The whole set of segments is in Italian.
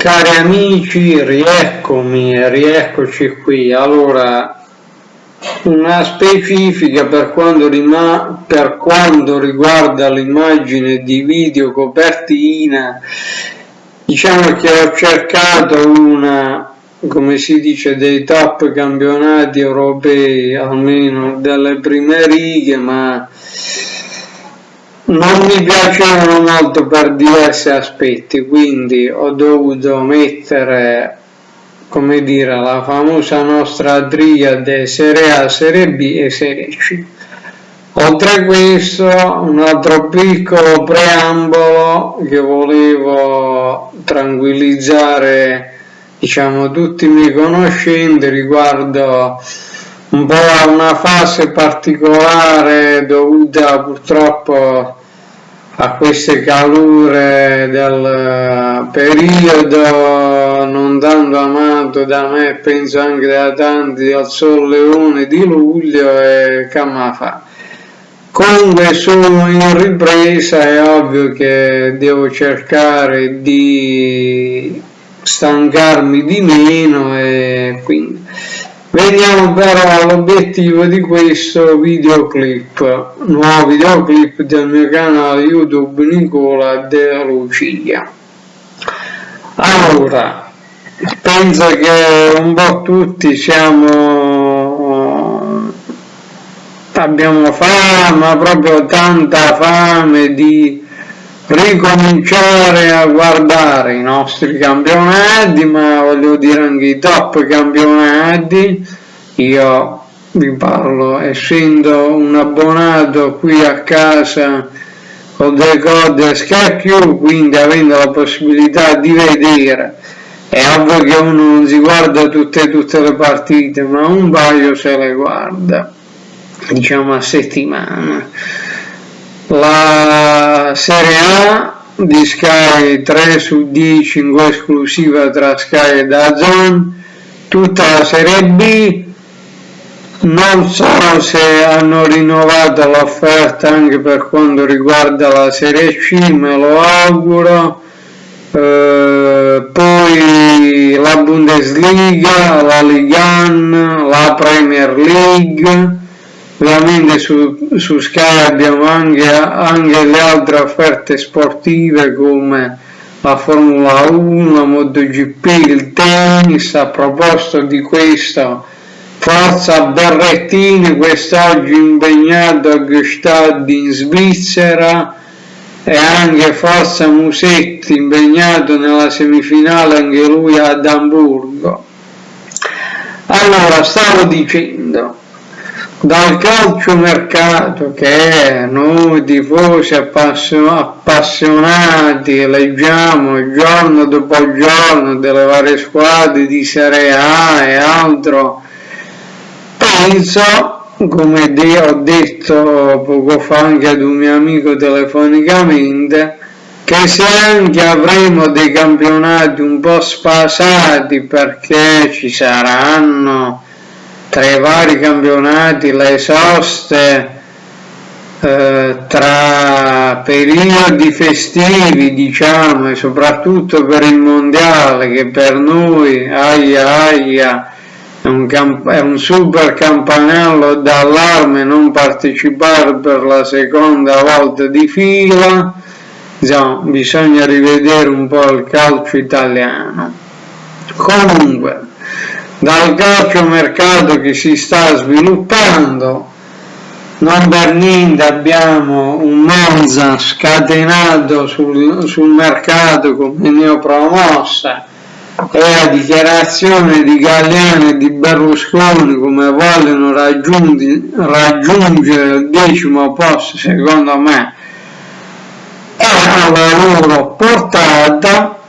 Cari amici, rieccomi, rieccoci qui. Allora, una specifica per quanto, per quanto riguarda l'immagine di video copertina, diciamo che ho cercato una, come si dice, dei top campionati europei, almeno delle prime righe, ma non mi piacevano molto per diversi aspetti, quindi ho dovuto mettere, come dire, la famosa nostra triade Serie A, Serie B e Serie C. Oltre a questo, un altro piccolo preambolo che volevo tranquillizzare, diciamo, tutti i miei conoscenti riguardo un po' a una fase particolare dovuta purtroppo a queste calure del periodo non tanto amato da me penso anche da tanti al Sol Leone di luglio e fa. comunque sono in ripresa è ovvio che devo cercare di stancarmi di meno e quindi Veniamo però all'obiettivo di questo videoclip, nuovo videoclip del mio canale YouTube Nicola De Lucia. Allora, penso che un po' tutti siamo, abbiamo fame, proprio tanta fame di ricominciare a guardare i nostri campionati ma voglio dire anche i top campionati. Io vi parlo essendo un abbonato qui a casa con dei code scacchio quindi avendo la possibilità di vedere è ovvio che uno non si guarda tutte, tutte le partite ma un paio se le guarda diciamo a settimana. La Serie A di Sky 3 su 10 in esclusiva tra Sky e Dazon, tutta la Serie B, non so se hanno rinnovato l'offerta anche per quanto riguarda la Serie C, me lo auguro, eh, poi la Bundesliga, la Liga, la Premier League, ovviamente su, su Sky abbiamo anche, anche, le altre offerte sportive come la Formula 1, la MotoGP, il tennis, a proposito di questo Forza Berrettini quest'oggi impegnato a Gestad in Svizzera e anche Forza Musetti impegnato nella semifinale anche lui ad Amburgo. Allora, stavo dicendo, dal calciomercato che noi tifosi appassionati leggiamo giorno dopo giorno delle varie squadre di Serie A e altro, penso, come ho detto poco fa anche ad un mio amico telefonicamente, che se anche avremo dei campionati un po' spasati perché ci saranno tra i vari campionati, le soste, eh, tra periodi festivi diciamo e soprattutto per il mondiale che per noi aia aia è un, è un super campanello d'allarme non partecipare per la seconda volta di fila insomma bisogna rivedere un po' il calcio italiano. Comunque dal calciomercato che si sta sviluppando. Non per niente abbiamo un Monza scatenato sul, sul mercato come neopromossa. E la dichiarazione di Galliano e di Berlusconi come vogliono raggiungere il decimo posto secondo me. È alla loro portata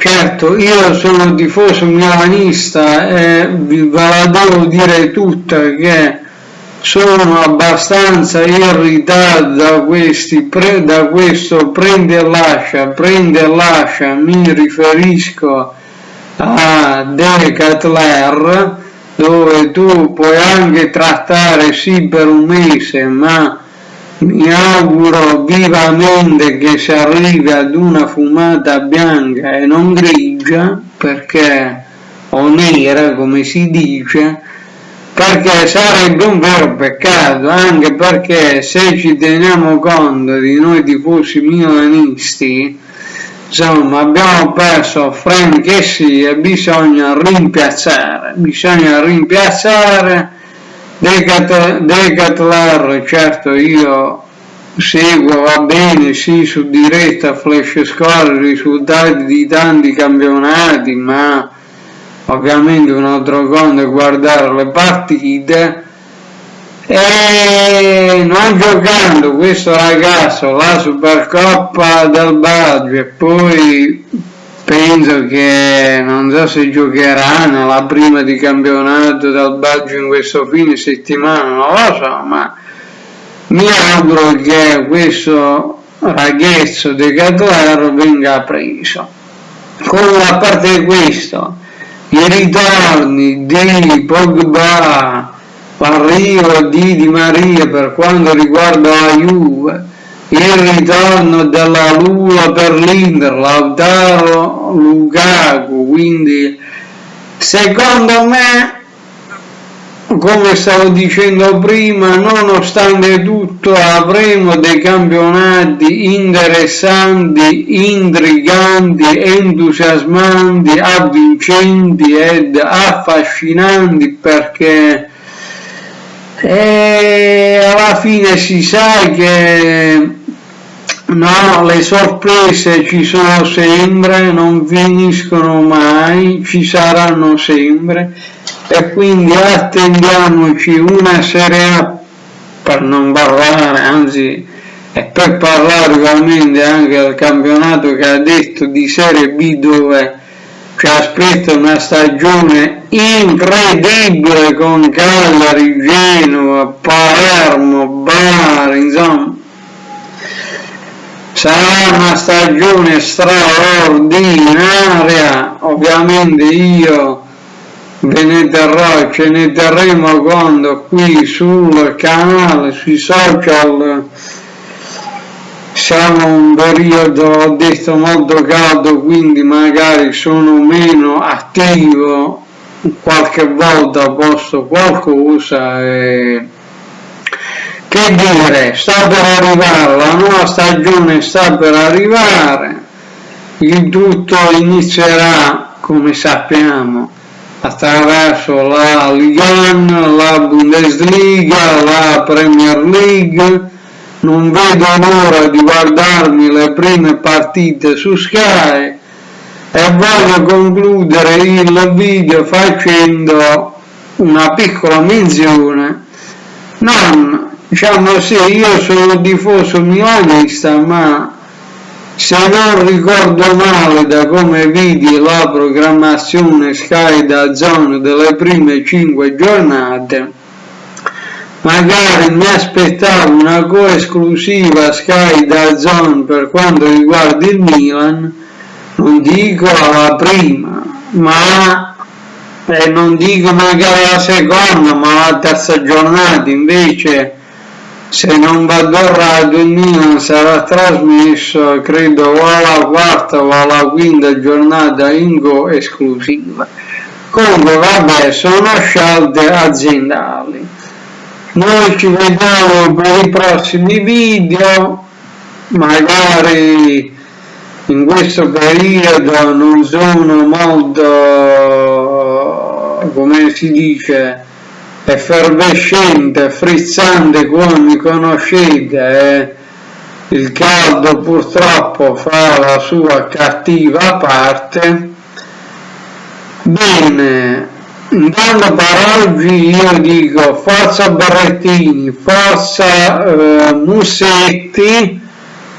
Certo, io sono tifoso milanista e ve la devo dire tutta che sono abbastanza irritato da, questi, da questo prende e lascia, prende e lascia, mi riferisco a Decathlon dove tu puoi anche trattare sì per un mese ma mi auguro vivamente che si arrivi ad una fumata bianca e non grigia perché o nera come si dice perché sarebbe un vero peccato anche perché se ci teniamo conto di noi tifosi milanisti insomma abbiamo perso Frank e sì e bisogna rimpiazzare bisogna rimpiazzare Decathlon certo io seguo va bene sì su diretta flash score risultati di tanti campionati ma ovviamente un altro conto è guardare le partite. E non giocando questo ragazzo la Supercoppa del Baggio e poi penso che non so se giocherà nella prima di campionato del Baggio in questo fine settimana non lo so ma mi auguro che questo ragazzo di Cataro venga preso. Con a parte questo i ritorni di Pogba l'arrivo di Di Maria per quanto riguarda la Juve il ritorno della Lula per l'Inter, Lautaro Lukaku, quindi secondo me come stavo dicendo prima, nonostante tutto avremo dei campionati interessanti, intriganti, entusiasmanti, avvincenti ed affascinanti perché e alla fine si sa che no, le sorprese ci sono sempre, non finiscono mai, ci saranno sempre. E quindi attendiamoci una Serie A per non parlare, anzi e per parlare ovviamente anche del campionato che ha detto di Serie B dove ci aspetta una stagione incredibile con Cagliari, Genova, Palermo, Bari, insomma sarà una stagione straordinaria. Ovviamente io ve ne terrò ce ne terremo conto qui sul canale sui social siamo un periodo ho detto molto caldo quindi magari sono meno attivo. Qualche volta posto qualcosa e che dire sta per arrivare la nuova stagione sta per arrivare. Il tutto inizierà come sappiamo attraverso la Liga, la Bundesliga, la Premier League. Non vedo l'ora di guardarmi le prime partite su Sky. E voglio concludere il video facendo una piccola menzione non diciamo sì io sono tifoso milanista ma se non ricordo male da come vidi la programmazione Sky da zone delle prime 5 giornate magari mi aspettavo una coesclusiva Sky da Zone per quanto riguarda il Milan non dico alla prima ma eh, non dico magari la seconda ma la terza giornata invece se non vado errato il Milan sarà trasmesso credo o alla quarta o alla quinta giornata in go esclusiva. Comunque vabbè sono scelte aziendali. Noi ci vediamo per i prossimi video. Magari in questo periodo non sono molto come si dice effervescente frizzante come conoscete eh, il caldo purtroppo fa la sua cattiva parte. Bene Intanto per oggi io dico forza Barrettini, forza eh, Musetti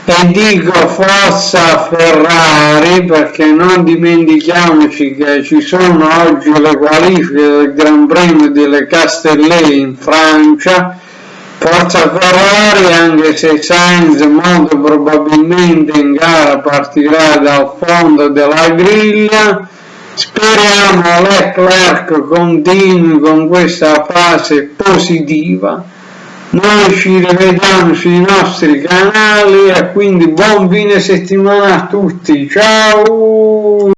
e dico forza Ferrari perché non dimentichiamoci che ci sono oggi le qualifiche del Gran Premio delle Castellet in Francia. Forza Ferrari anche se Sainz molto probabilmente in gara partirà dal fondo della griglia. Speriamo Leclerc continui con questa fase positiva noi ci rivediamo sui nostri canali e quindi buon fine settimana a tutti. Ciao